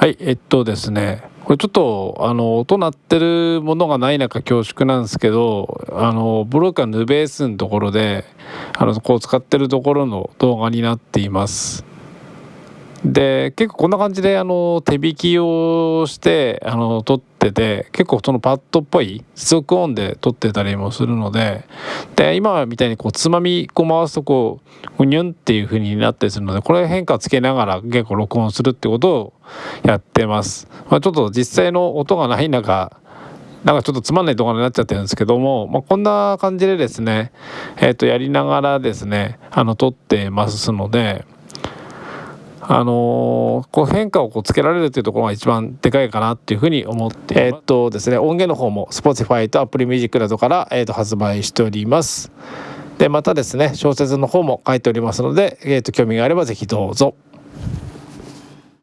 はいえっとですねこれちょっとあの音鳴ってるものがない中恐縮なんですけどあのブローカーヌベースのところであのこう使ってるところの動画になっています。で結構こんな感じであの手引きをしてあの撮ってて結構そのパッドっぽい接続音で撮ってたりもするのでで今みたいにこうつまみこう回すとこううにゅんっていう風になったりするのでこれ変化つけながら結構録音するってことをやってます。まあ、ちょっと実際の音がない中なんかちょっとつまんない動画になっちゃってるんですけども、まあ、こんな感じでですね、えー、とやりながらですねあの撮ってますので。あのー、こう変化をこうつけられるというところが一番でかいかなっていうふうに思ってえー、っとですね音源の方も Spotify と Apple Music などから、えー、っと発売しておりますでまたですね小説の方も書いておりますので、えー、っと興味があれば是非どうぞ。